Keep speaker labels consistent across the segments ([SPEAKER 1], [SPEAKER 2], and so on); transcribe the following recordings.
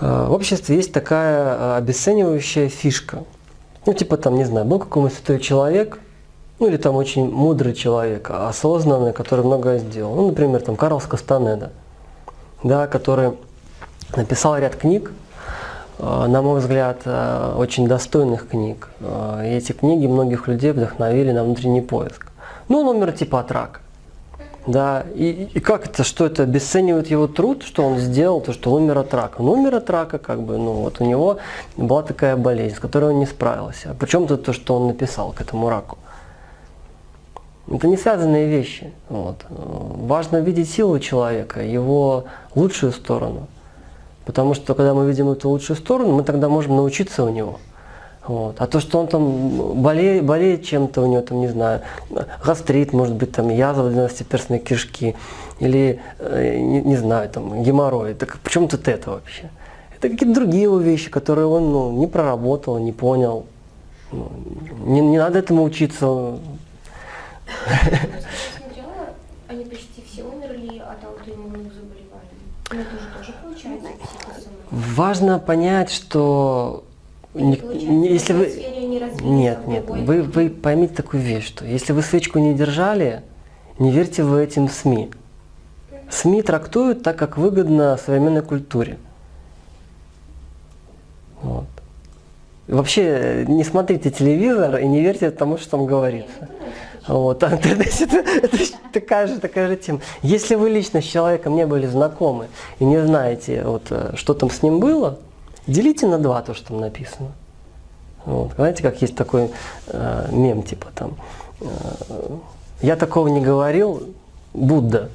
[SPEAKER 1] Э, в обществе есть такая э, обесценивающая фишка. Ну, типа там, не знаю, был какой-нибудь святой человек, ну или там очень мудрый человек, осознанный, который многое сделал. Ну, например, там Карлс Кастанеда, да, который написал ряд книг, на мой взгляд, очень достойных книг. И эти книги многих людей вдохновили на внутренний поиск. Ну, он умер типа от рака. Да, и, и как это, что это обесценивает его труд, что он сделал, то, что умер от рака. Он умер от рака, как бы, ну вот у него была такая болезнь, с которой он не справился. А причем тут то, что он написал к этому раку? Это не связанные вещи. Вот. Важно видеть силу человека, его лучшую сторону. Потому что когда мы видим эту лучшую сторону, мы тогда можем научиться у него. Вот. А то, что он там болеет, болеет чем-то, у него там, не знаю, гастрит, может быть, там язва двенадцатиперстной кишки, или, э, не, не знаю, там геморрой. Так почему тут это вообще? Это какие-то другие его вещи, которые он ну, не проработал, не понял. Ну, не, не надо этому учиться.
[SPEAKER 2] Они почти все умерли от аутоиммунных заболеваний. Получается
[SPEAKER 1] Важно понять, что если вы... Нет, нет, вы, вы поймите такую вещь, что если вы свечку не держали, не верьте вы этим СМИ. СМИ трактуют так, как выгодно современной культуре. Вот. Вообще не смотрите телевизор и не верьте тому, что там говорится. Вот, это, это, это такая, же, такая же тема. Если вы лично с человеком не были знакомы и не знаете, вот, э, что там с ним было, делите на два то, что там написано. Вот. Знаете, как есть такой э, мем, типа там, э, я такого не говорил, Будда.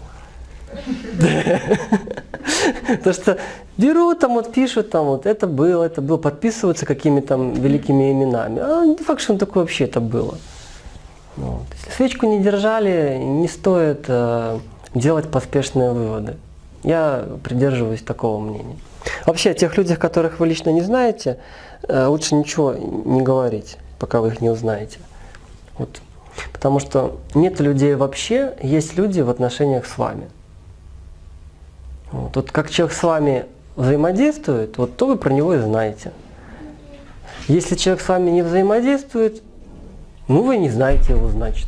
[SPEAKER 1] То что берут там, вот пишут там, вот это было, это было, подписываются какими-то там великими именами. А не факт, что такое вообще это было. Если свечку не держали, не стоит э, делать поспешные выводы. Я придерживаюсь такого мнения. Вообще, о тех людях, которых вы лично не знаете, э, лучше ничего не говорить, пока вы их не узнаете. Вот. Потому что нет людей вообще, есть люди в отношениях с вами. Вот. вот как человек с вами взаимодействует, вот то вы про него и знаете. Если человек с вами не взаимодействует, ну вы не знаете его, значит.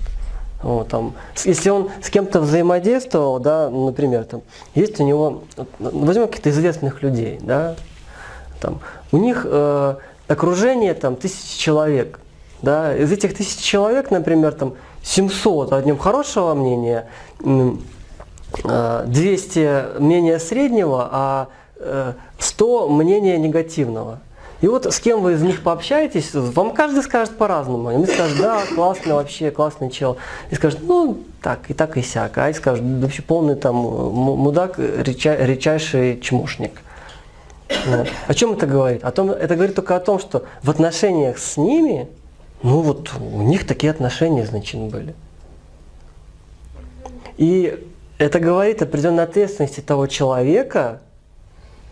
[SPEAKER 1] Вот, там, если он с кем-то взаимодействовал, да, например, там, есть у него, возьмем каких-то известных людей, да, там, у них э, окружение там, тысячи человек, да, из этих тысяч человек, например, там, 700 о нем хорошего мнения, 200 э, мнения среднего, а 100 э, мнения негативного. И вот с кем вы из них пообщаетесь, вам каждый скажет по-разному. Они скажут, да, классный вообще, классный чел. И скажут, ну, так, и так, и сяк. А и скажут, вообще полный там мудак, реча, редчайший чмошник. Вот. О чем это говорит? О том, это говорит только о том, что в отношениях с ними, ну вот у них такие отношения, значит, были. И это говорит о определенной ответственности того человека, Э,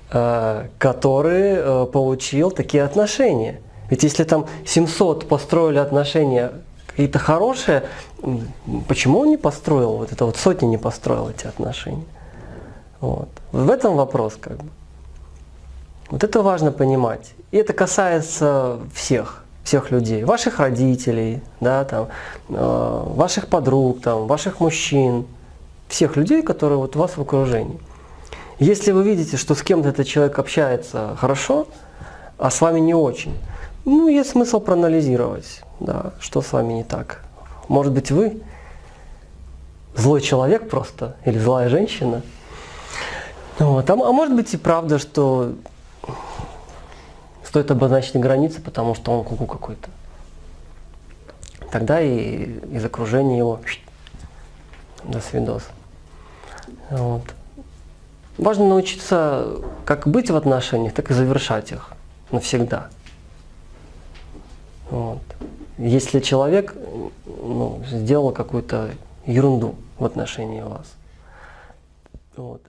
[SPEAKER 1] который э, получил такие отношения. Ведь если там 700 построили отношения какие-то хорошие, почему он не построил, вот это вот сотни не построил эти отношения? Вот. В этом вопрос как бы. Вот это важно понимать. И это касается всех, всех людей, ваших родителей, да, там, э, ваших подруг, там, ваших мужчин, всех людей, которые вот у вас в окружении. Если вы видите, что с кем-то этот человек общается хорошо, а с вами не очень, ну, есть смысл проанализировать, да, что с вами не так. Может быть, вы злой человек просто, или злая женщина. Вот. А, а может быть и правда, что стоит обозначить границы, потому что он куку какой-то. Тогда и из окружения его до свидос. Вот. Важно научиться как быть в отношениях, так и завершать их навсегда. Вот. Если человек ну, сделал какую-то ерунду в отношении вас. Вот.